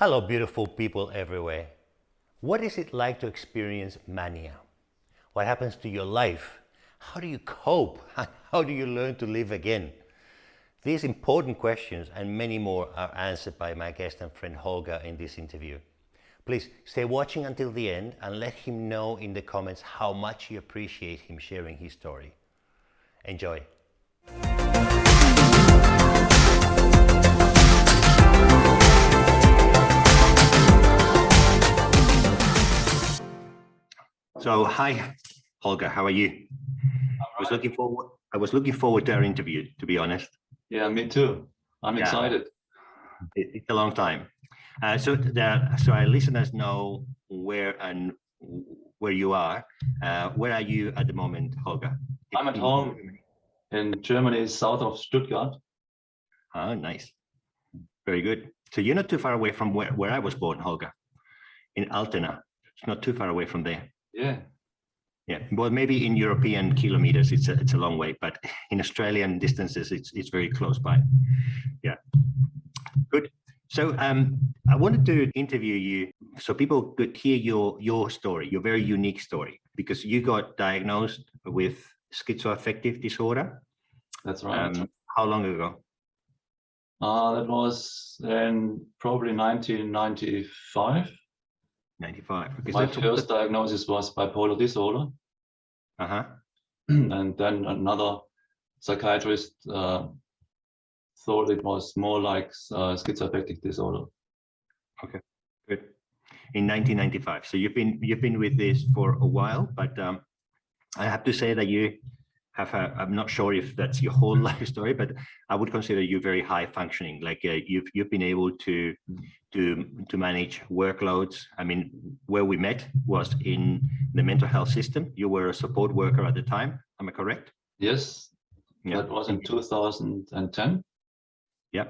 Hello, beautiful people everywhere. What is it like to experience mania? What happens to your life? How do you cope? How do you learn to live again? These important questions and many more are answered by my guest and friend Holger in this interview. Please stay watching until the end and let him know in the comments how much you appreciate him sharing his story. Enjoy. So, hi, Holger. How are you? Right. I was looking forward. I was looking forward to our interview. To be honest. Yeah, me too. I'm Yeah. excited. It, it's a long time. Uh, so, the, so our listeners know where and where you are. Uh, where are you at the moment, Holger? I'm at home. In Germany, south of Stuttgart. Oh, nice. Very good. So you're not too far away from where, where I was born, Holger, in Altena. It's not too far away from there. Yeah. Yeah, well, maybe in European kilometers, it's a, it's a long way, but in Australian distances, it's, it's very close by. Yeah, good. So um, I wanted to interview you so people could hear your, your story, your very unique story, because you got diagnosed with schizoaffective disorder. That's right. Um, how long ago? uh, that was in probably 1995. 95. Because My first diagnosis was bipolar disorder. Uh-huh. and then another psychiatrist uh, thought it was more like uh, schizoaffective disorder. Okay, good. In 1995. So you've been you've been with this for a while, but um, I have to say that you have a, I'm not sure if that's your whole life story, but I would consider you very high functioning. Like uh, you've you've been able to to to manage workloads. I mean, where we met was in the mental health system. You were a support worker at the time. Am I correct? Yes, Yeah. that was in 2010. Yeah,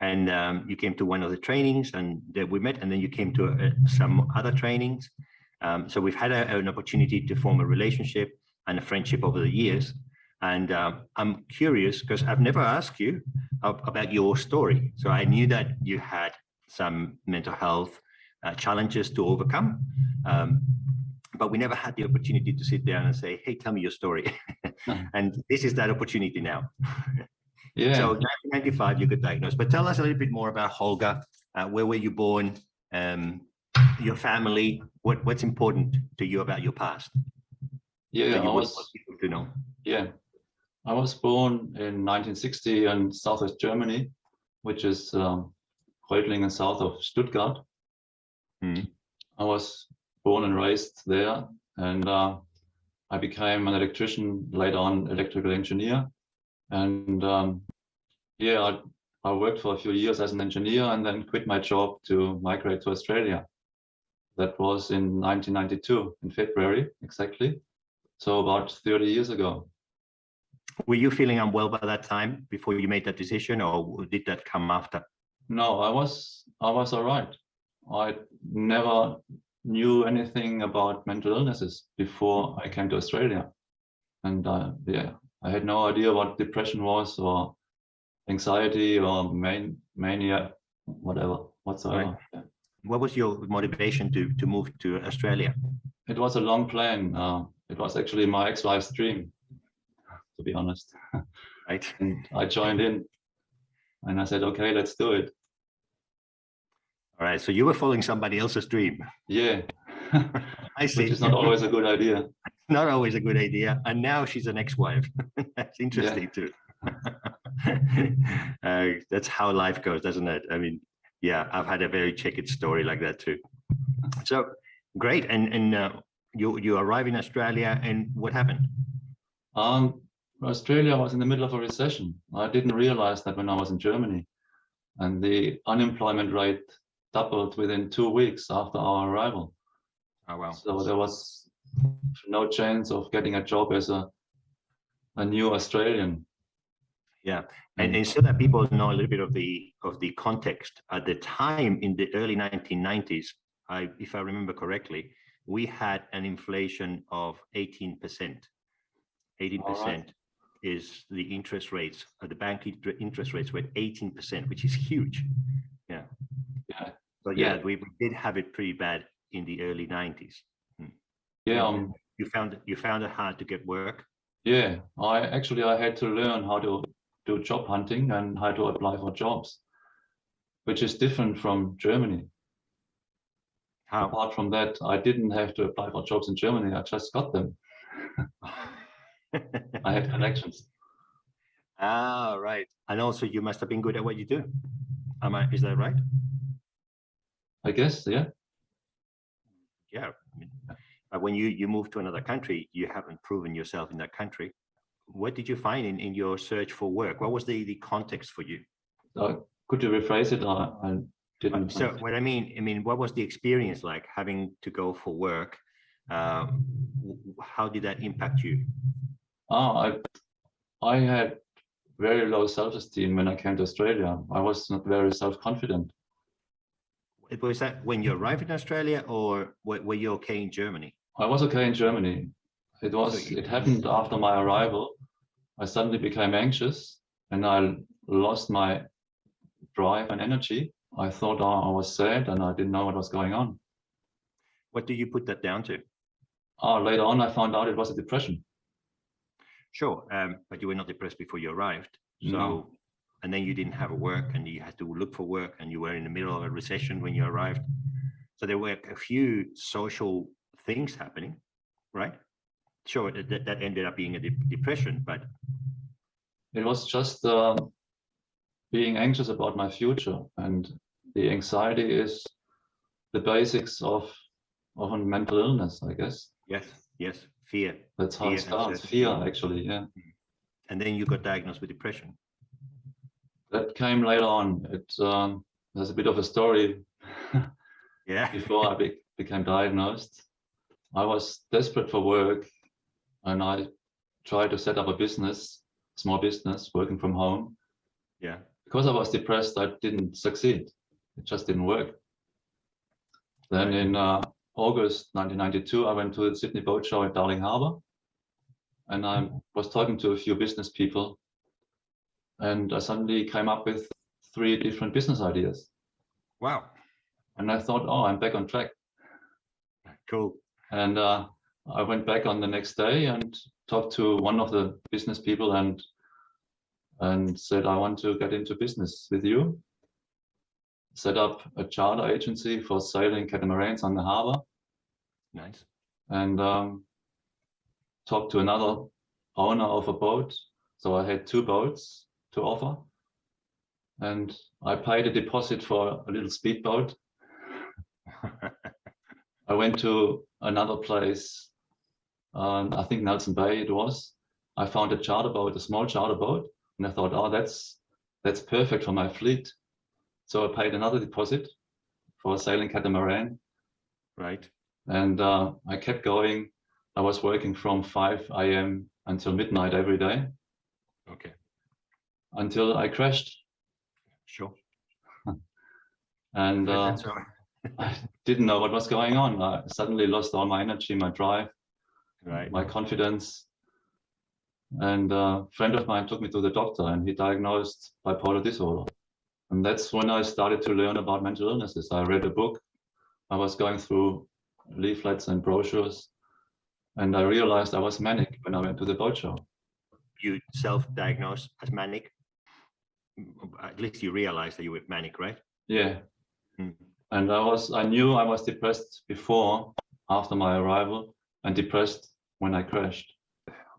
and um, you came to one of the trainings and that we met, and then you came to uh, some other trainings. Um, so we've had a, an opportunity to form a relationship and a friendship over the years. And um, I'm curious because I've never asked you about your story. So I knew that you had some mental health uh, challenges to overcome, um, but we never had the opportunity to sit down and say, "Hey, tell me your story." and this is that opportunity now. Yeah. So 1995, you got diagnosed. But tell us a little bit more about Holger. Uh, where were you born? Um, your family. What What's important to you about your past? yeah, I was to know. Yeah, I was born in 1960 in southwest Germany, which is um, Reutlingen south of Stuttgart. Mhm. I was born and raised there, and uh, I became an electrician, later on electrical engineer. And um, yeah, I, I worked for a few years as an engineer and then quit my job to migrate to Australia. That was in 1992, in February exactly. So about 30 years ago. Were you feeling unwell by that time before you made that decision, or did that come after? No, I was I was all right. I never knew anything about mental illnesses before I came to Australia, and uh, yeah, I had no idea what depression was or anxiety or man, mania, whatever whatsoever. Yeah. What was your motivation to to move to Australia? It was a long plan. Uh, it was actually my ex-wife's dream, be honest. Right. And I joined in, and I said, "Okay, let's do it." All right. So you were following somebody else's dream. Yeah, I see. which is not always a good idea. not always a good idea. And now she's an ex-wife. that's interesting too. uh, that's how life goes, doesn't it? I mean, yeah, I've had a very checkered story like that too. So great. And and uh, you you arrive in Australia, and what happened? Um, Australia was in the middle of a recession. I didn't realize that when I was in Germany, and the unemployment rate doubled within two weeks after our arrival. Oh wow. So there was no chance of getting a job as a a new Australian. Yeah, hmm. and, and so that people know a little bit of the of the context at the time in the early 1990s, I, if I remember correctly, we had an inflation of 18 percent. 18 percent is the interest rates. Uh, the bank interest rates were 18 percent, which is huge. Yeah, So yeah, Yeah. we, we did have it pretty bad in the early nineties. Yeah, um, You found, you found it hard to get work? yeah. I actually I had to learn how to do job hunting and how to apply for jobs, which is different from Germany. How? Apart from that, I didn't have to apply for jobs in Germany. I just got them. I had connections. Ah, right. And also you must have been good at what you do. Am I, is that right? I guess, yeah. Yeah. I mean, But when you, you move to another country, you haven't proven yourself in that country. What did you find in, in your search for work? What was the, the context for you? Uh, could you rephrase it? I, I didn't. So what I mean, I mean, what was the experience like having to go for work? Um, how did that impact you? Ah, I, I had very low self-esteem when I came to Australia. I was not very self-confident. It Was that when you arrived in Australia or were, were you okay in Germany? I was okay in Germany. It was, it happened after my arrival. I suddenly became anxious and I lost my drive and energy. I thought oh, I was sad and I didn't know what was going on. What do you put that down to? Ah, later on, I found out it was a depression. Sure, um, but you were not depressed before you arrived. So, No. and then you didn't have a work and you had to look for work and you were in the middle of a recession when you arrived. So there were a few social things happening, right? Sure, that, that- ended up being a de- depression, but It was just um, being anxious about my future, and the anxiety is the basics of of mental illness, I guess. yes, yes, fear. That's how Fear it starts. Fear, actually, yeah. And then you got diagnosed with depression. That came later on. It um, there's a bit of a story Yeah. before I be became diagnosed. I was desperate for work, and I tried to set up a business, small business, working from home. Yeah. because I was depressed, I didn't succeed. It just didn't work. Then in uh, August 1992, I went to the Sydney Boat Show at Darling Harbour, and I was talking to a few business people, and I suddenly came up with three different business ideas. Wow. And I thought, oh, I'm back on track. Cool. And uh, I went back on the next day and talked to one of the business people and and said, I want to get into business with you. Set up a charter agency for sailing catamarans on the harbor Nice. and um, talked to another owner of a boat. So I had two boats to offer. And I paid a deposit for a little speedboat I went to another place, um, I think Nelson Bay it was. I found a charter boat, a small charter boat, and I thought, oh, that's that's perfect for my fleet. So I paid another deposit for a sailing catamaran, right. and uh, I kept going. I was working from 5 a.m. until midnight every day Okay. until I crashed, Sure. and uh, That's all right. I didn't know what was going on. I suddenly lost all my energy, my drive. Right. my confidence. And a friend of mine took me to the doctor and he diagnosed bipolar disorder. And that's when I started to learn about mental illnesses. I read a book. I was going through leaflets and brochures. And I realized I was manic when I went to the boat show. You self-diagnosed as manic. At least you realized that you were manic, right? Yeah. Mm. And I was, I knew I was depressed before, after my arrival, and depressed when I crashed.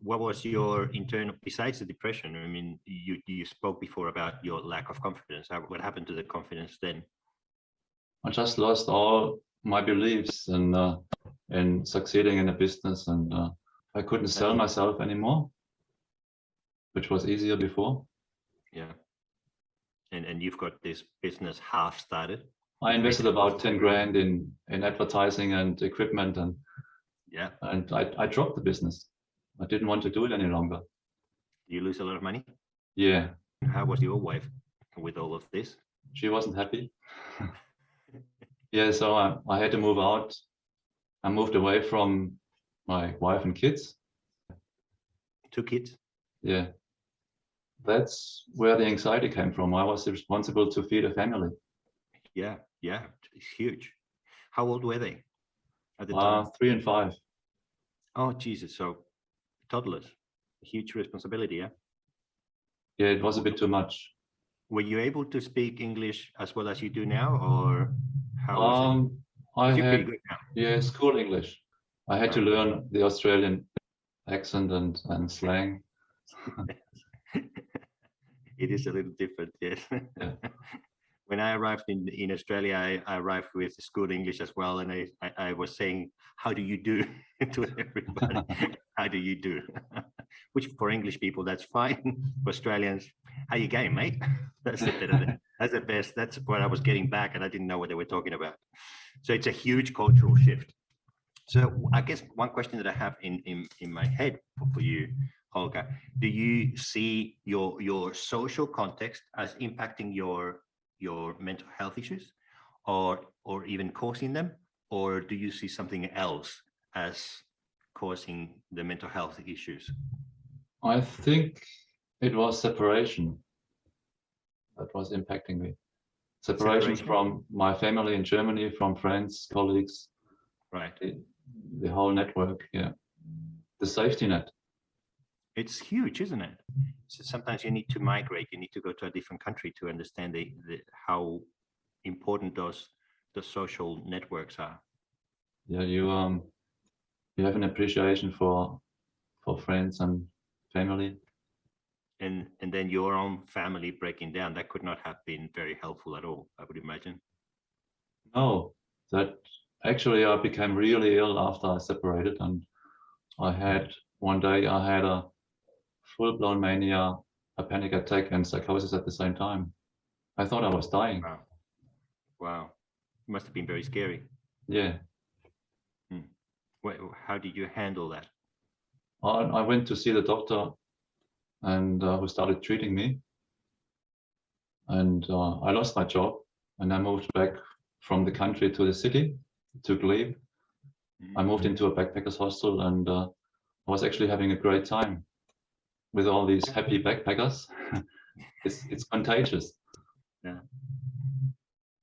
What was your internal, besides the depression? I mean, you, you spoke before about your lack of confidence. How- What happened to the confidence then? I just lost all my beliefs in uh, in succeeding in a business, and uh, I couldn't sell myself anymore, which was easier before. Yeah. And, and you've got this business half started. I invested about ten grand in in advertising and equipment, and Yeah. and I, I dropped the business. I didn't want to do it any longer. You lose a lot of money. Yeah, How was your wife with all of this? she wasn't happy. yeah, so I, I had to move out. I moved away from my wife and kids. Two kids? Yeah. That's where the anxiety came from. I was responsible to feed a family. Yeah. Yeah, it's huge. How old were they at the Uh, time? three and five. Oh, Jesus. So toddlers, A huge responsibility. Yeah. Yeah, it was a bit too much. Were you able to speak English as well as you do now, or how? Um, I had yeah school English. I had to learn the Australian accent and and slang. it is a little different, yes. Yeah. when I arrived in, in Australia, I, I arrived with school English as well. And I, I, I was saying, how do you do to everybody? Do you do? Which for English people, that's fine. For Australians, how you going, mate? That's the, bit of it. that's the best. That's what I was getting back and I didn't know what they were talking about. So it's a huge cultural shift. So I guess one question that I have in, in, in my head for, for you, Holger, do you see your your social context as impacting your your mental health issues or or even causing them or do you see something else as causing the mental health issues I think it was separation that was impacting me. Separation, Separation. from my family in Germany, from friends, colleagues, right the, the whole network. Yeah, the safety net. it's huge isn't it so sometimes you need to migrate you need to go to a different country to understand the, the how important those the social networks are Yeah, you um, you have an appreciation for for friends and family. and and then your own family breaking down that could not have been very helpful at all i would imagine No, that actually I became really ill after I separated, and I had one day I had a full-blown mania, a panic attack, and psychosis at the same time. I thought I was dying. wow wow must have been very scary Yeah, how did you handle that I, I went to see the doctor, and uh, who started treating me, and uh, I lost my job, and I moved back from the country to the city, took leave. I moved into a backpackers hostel, and uh, I was actually having a great time with all these happy backpackers. it's it's contagious. Yeah.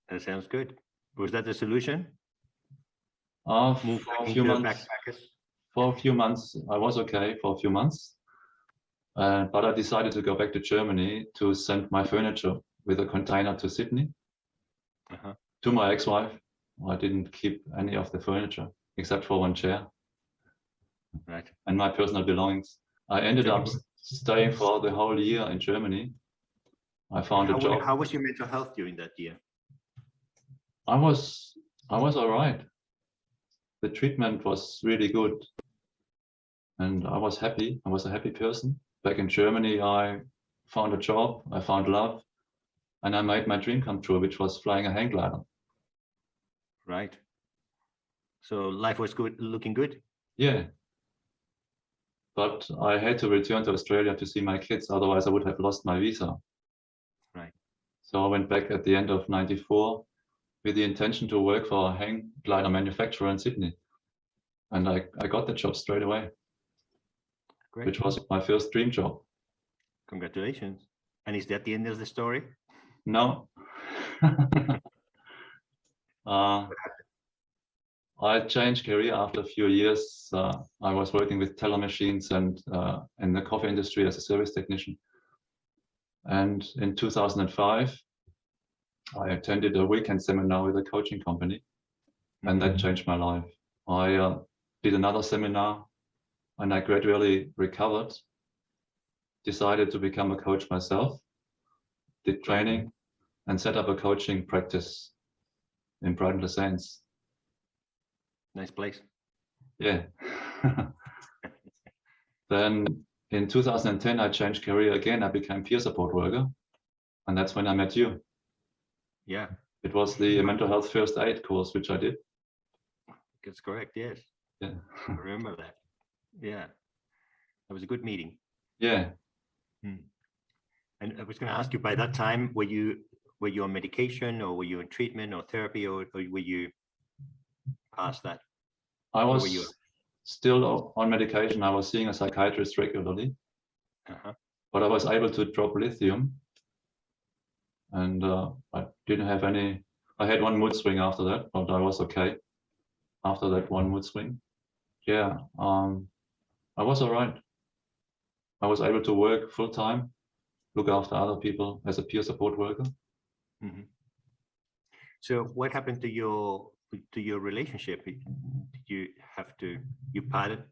That sounds good was that the solution Uh, move for a few months, for a few months, I was okay for a few months, uh, but I decided to go back to Germany to send my furniture with a container to Sydney uh-huh. to my ex-wife. I didn't keep any of the furniture except for one chair right and my personal belongings. I ended up staying for the whole year in Germany. I found how, a job. how was your mental health during that year I was I was all right. The treatment was really good, and I was happy. I was a happy person. Back in Germany, I found a job. I found love, and I made my dream come true, which was flying a hang glider. right so life was good looking good Yeah. But I had to return to Australia to see my kids, otherwise I would have lost my visa. Right. So I went back at the end of 94 with the intention to work for a hang glider manufacturer in Sydney. And I, I got the job straight away, great which was my first dream job. congratulations and is that the end of the story No. uh, I changed career after a few years. Uh, I was working with teller machines and uh, in the coffee industry as a service technician. And in 2005, I attended a weekend seminar with a coaching company, and that changed my life. I uh, did another seminar, and I gradually recovered. Decided to become a coach myself. Did training, and set up a coaching practice in Brighton-Le-Sands. nice place Yeah. then in 2010, I changed career again. I became peer support worker. And that's when I met you. Yeah It was the mental health first aid course, which I did. that's correct yes Yeah. I remember that yeah that was a good meeting Yeah. and i was going to ask you by that time were you were you on medication or were you in treatment or therapy or, or were you past that I was you? still on medication. I was seeing a psychiatrist regularly, uh-huh. but I was able to drop lithium. And uh, I didn't have any, I had one mood swing after that, but I was okay after that one mood swing. Yeah, um, I was all right. I was able to work full time, look after other people as a peer support worker. Mhm. So what happened to your to your relationship? Did you have to you parted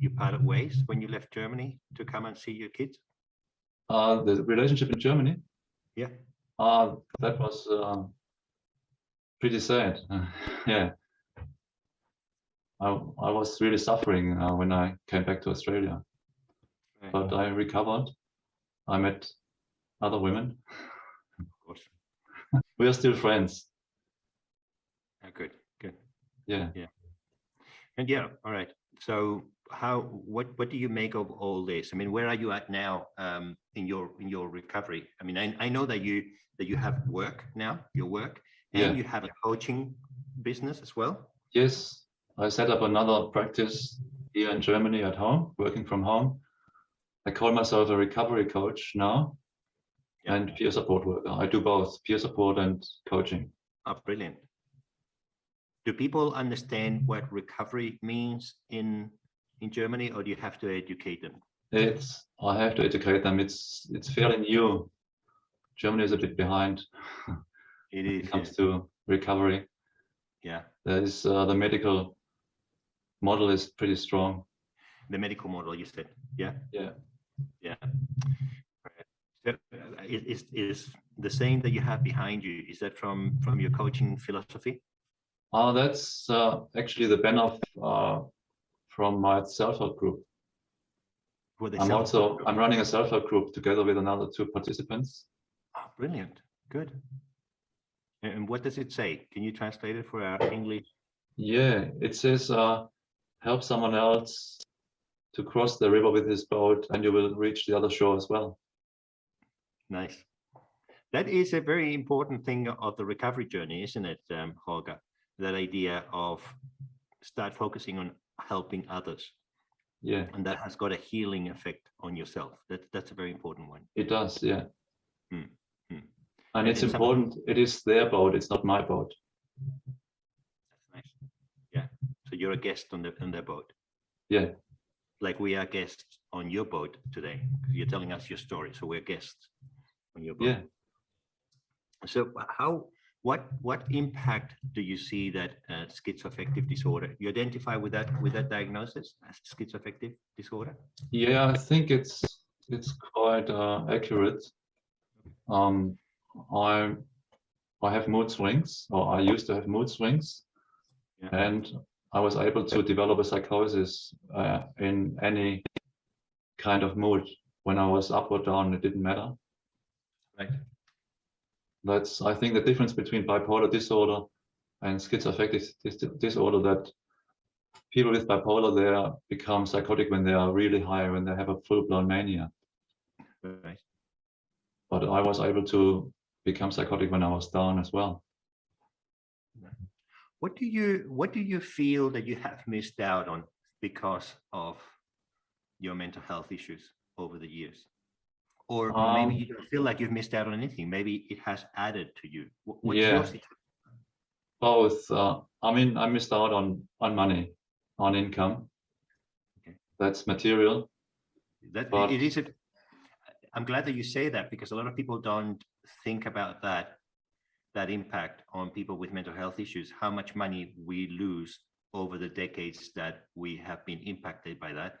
you parted ways when you left Germany to come and see your kids? Uh, the relationship in Germany, Yeah. Uh, that was um, pretty sad. yeah. I, I was really suffering uh, when I came back to Australia, Right, but I recovered. I met other women. of course. We are still friends. Oh, good, good. Yeah. Yeah. And yeah, all right. So how what what do you make of all this? I mean, where are you at now um, in your in your recovery? I mean, I, I know that you that you have work now, your work, and Yeah. you have a coaching business as well. Yes, I set up another practice here in Germany at home, working from home. I call myself a recovery coach now Yeah. and peer support worker. I do both peer support and coaching. Oh, brilliant. Do people understand what recovery means in in Germany, or do you have to educate them? It's I have to educate them. It's it's fairly new. Germany is a bit behind It when is, it yeah. comes to recovery. yeah. There is uh, the medical model is pretty strong. The medical model, you said, yeah. Yeah. Yeah. So is is the saying that you have behind you? Is that from from your coaching philosophy? Uh, that's uh, actually the banner uh, from my self-help group. I'm self- also I'm running a self-help group together with another two participants. Oh, brilliant. Good. And and what does it say? Can you translate it for our English? Yeah, it says uh, help someone else to cross the river with his boat, and you will reach the other shore as well. Nice. That is a very important thing of the recovery journey, isn't it, um, Holger? That idea of start focusing on helping others, Yeah, and that has got a healing effect on yourself. That that's a very important one. it does. Yeah, Hmm, hmm. and And it's in some- important. It is their boat. It's not my boat. That's nice. Yeah. So you're a guest on the on their boat, Yeah, like we are guests on your boat today You're telling us your story, so we're guests on your boat. yeah. So how, what, what impact do you see that uh, schizoaffective disorder? You identify with that, with that diagnosis as schizoaffective disorder? Yeah, I think it's it's quite uh, accurate. Um, I I have mood swings, or I used to have mood swings, Yeah. and I was able to develop a psychosis uh, in any kind of mood. When I was up or down, it didn't matter. Right. That's I think the difference between bipolar disorder and schizoaffective dis- disorder that people with bipolar they become psychotic when they are really high, when they have a full-blown mania. Right. but I was able to become psychotic when I was down as well. What do you, what do you feel that you have missed out on because of your mental health issues over the years? Or maybe Um, you don't feel like you've missed out on anything. Maybe it has added to you. What's Yeah. Both, uh, I mean, I missed out on on money, on income. Okay. That's material. That But- it is a, I'm glad that you say that because a lot of people don't think about that, that impact on people with mental health issues, how much money we lose over the decades that we have been impacted by that.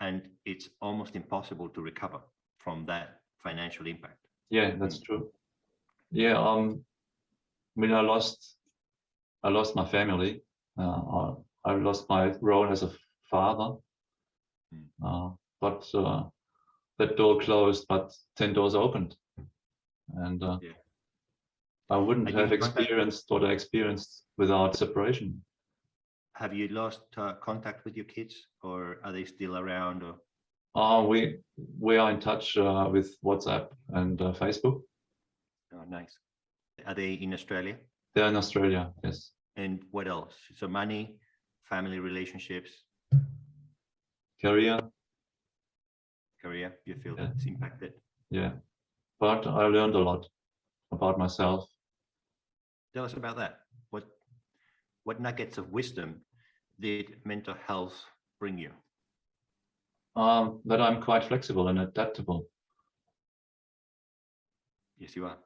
And it's almost impossible to recover from that financial impact. Yeah, that's true. Yeah, um, I mean, I lost, I lost my family. Uh, I, lost my role as a father. Mm. Uh, but uh, that door closed, but ten doors opened, and uh, Yeah. I wouldn't have experienced what I experienced without separation. Have you lost uh, contact with your kids or are they still around or? Uh, we we are in touch uh, with WhatsApp and uh, Facebook. Oh, nice. Are they in Australia? They're in Australia. Yes. And what else? So money, family relationships, Career. career, you feel Yeah. that's impacted? Yeah. But I learned a lot about myself. Tell us about that. What what nuggets of wisdom did mental health bring you? Um, that I'm quite flexible and adaptable. Yes, you are.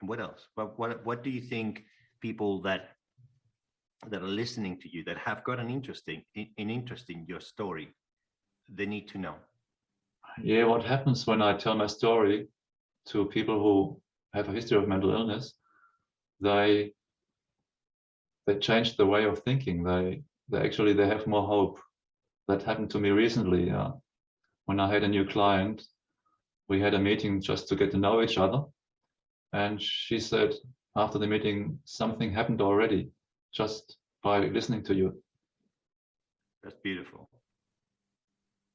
And what else? What what what do you think people that that are listening to you that have got an interesting an interest in your story, they need to know? Yeah, what happens when I tell my story to people who have a history of mental illness, they they change the way of thinking. They they actually they have more hope. That happened to me recently. Uh, when I had a new client, we had a meeting just to get to know each other, and she said after the meeting something happened already just by listening to you. That's beautiful.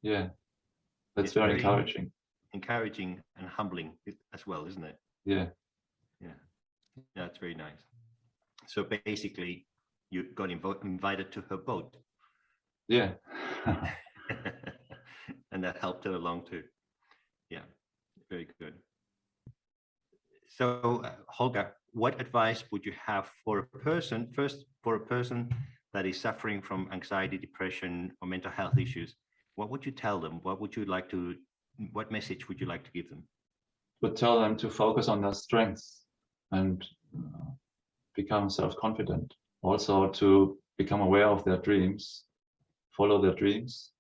Yeah, that's It's very encouraging. Encouraging and humbling as well, isn't it? Yeah, Yeah, that's very nice. So basically, you got invited to her boat, yeah. and that helped it along too. Yeah, very good. So, uh, Holger, what advice would you have for a person, first for a person that is suffering from anxiety, depression, or mental health issues? What would you tell them? What would you like to, what message would you like to give them? would tell them to focus on their strengths and uh, become self-confident. Also to become aware of their dreams, follow their dreams,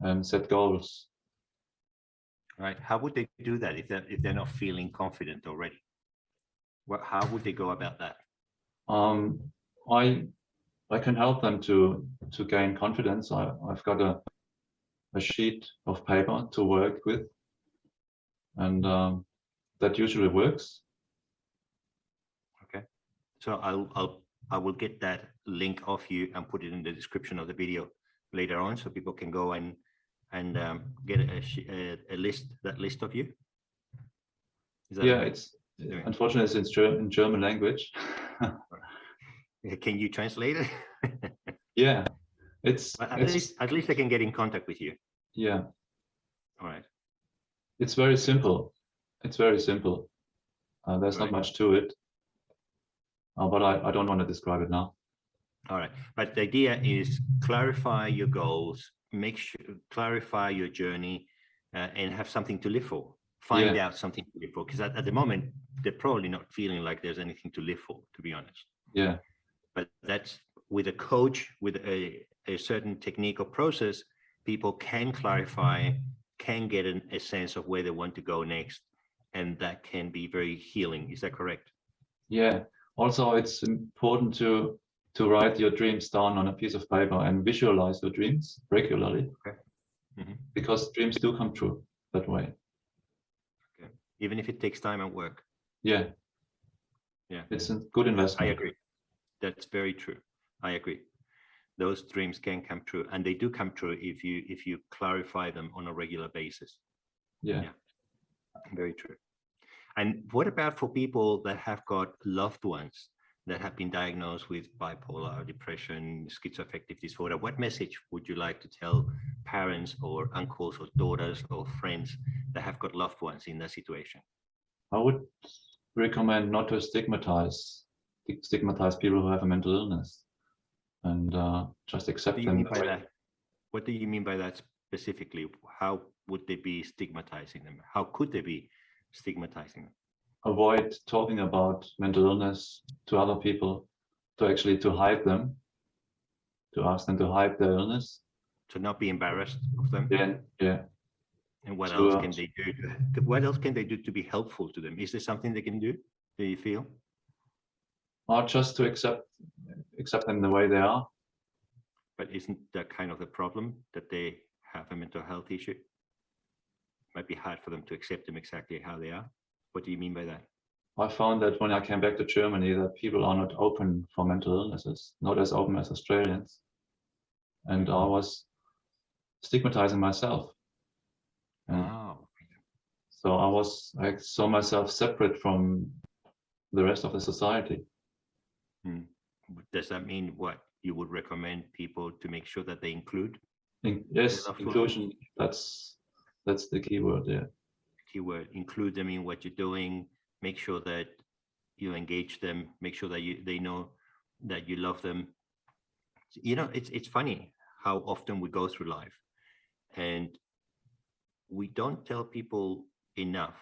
and set goals. Right? How would they do that if they're, if they're not feeling confident already? What, how would they go about that? Um, I I can help them to to gain confidence. I, I've got a a sheet of paper to work with, and um, that usually works. Okay. So I'll, I'll, I will get that link off you and put it in the description of the video later on, so people can go and, and um, get a, a, a list, that list of you. Is that Yeah, it's Doing. unfortunately it's in, Ger- in German language. Can you translate it? yeah, it's, But At it's least, at least I can get in contact with you. yeah. All right. It's very simple. It's very simple. Uh, there's Right. not much to it. Uh, but I, I don't want to describe it now. All right, but the idea is clarify your goals, make sure, clarify your journey uh, and have something to live for. Find Yeah. out something to live for, because at, at the moment, they're probably not feeling like there's anything to live for, to be honest. Yeah, But that's with a coach, with a, a certain technique or process, people can clarify, can get an, a sense of where they want to go next. And that can be very healing. Is that correct? yeah. Also, it's important to to write your dreams down on a piece of paper and visualize your dreams regularly, Mhm. because dreams do come true that way. Even if it takes time and work. Yeah, Yeah. it's a good investment. I agree. That's very true. I agree. Those dreams can come true and they do come true if you if you clarify them on a regular basis. Yeah. Yeah. Very true. And what about for people that have got loved ones that have been diagnosed with bipolar depression, schizoaffective disorder? What message would you like to tell parents or uncles or daughters or friends that have got loved ones in that situation? I would recommend not to stigmatize stigmatize people who have a mental illness, and uh, just accept What them. mean by that? What do you mean by that specifically? How would they be stigmatizing them? How could they be stigmatizing them? Avoid talking about mental illness to other people, to actually to hide them, to ask them to hide their illness. To not be embarrassed of them? Then, yeah, And what to, else uh, can they do? to- What else can they do to be helpful to them? Is there something they can do? Do you feel? or just to accept accept them the way they are. But isn't that kind of the problem that they have a mental health issue? It Might be hard for them to accept them exactly how they are. What do you mean by that? I found that when I came back to Germany, that people are not open for mental illnesses, not as open as Australians, and I was stigmatizing myself. And Oh, so I was I saw myself separate from the rest of the society. Hmm. does that mean what? You would recommend people to make sure that they include In, yes, inclusion. That's that's the key word. Yeah, keyword, include them in what you're doing, make sure that you engage them, make sure that you they know that you love them. You know, it's it's funny how often we go through life and we don't tell people enough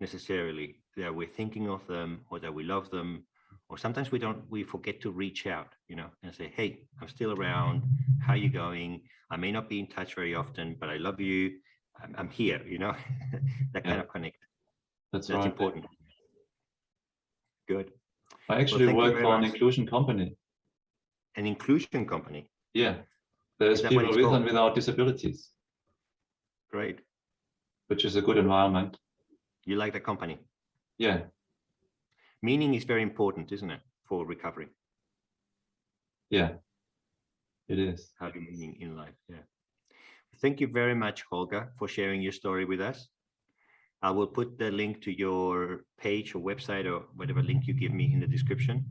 necessarily that we're thinking of them or that we love them or sometimes we don't we forget to reach out you know and say hey i'm still around. How you going? I may not be in touch very often but i love you i'm, I'm here you know that kind Yeah. of connect That's, that's right. important good I actually you work for an much. inclusion company. an inclusion company Yeah. There's people with called? and without disabilities, great which is a good environment. you like the company Yeah. meaning is very important isn't it for recovery Yeah. It is. having meaning in life. Yeah. Thank you very much, Holger, for sharing your story with us. I will put the link to your page or website or whatever link you give me in the description.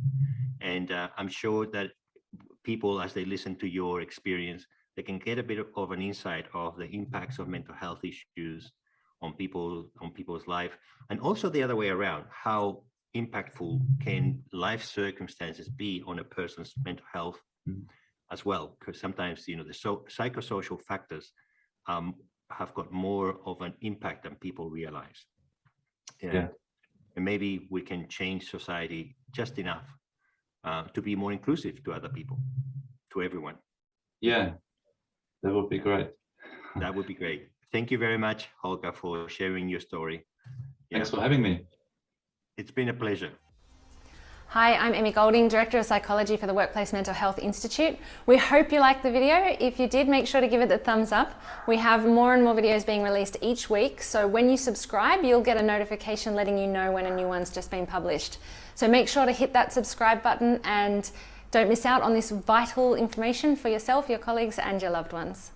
And uh, I'm sure that people, as they listen to your experience, they can get a bit of an insight of the impacts of mental health issues on people, on people's life, and also the other way around, how impactful can life circumstances be on a person's mental health Mhm. As well? Because sometimes, you know, the so psychosocial factors um, have got more of an impact than people realize. Yeah. And maybe we can change society just enough uh, to be more inclusive to other people, to everyone. Yeah. That would be great. That would be great. Thank you very much, Holger, for sharing your story. Thanks for having me. It's been a pleasure. Hi, I'm Emmy Golding, Director of Psychology for the Workplace Mental Health Institute. We hope you liked the video. If you did, make sure to give it the thumbs up. We have more and more videos being released each week, so when you subscribe, you'll get a notification letting you know when a new one's just been published. So make sure to hit that subscribe button and don't miss out on this vital information for yourself, your colleagues, and your loved ones.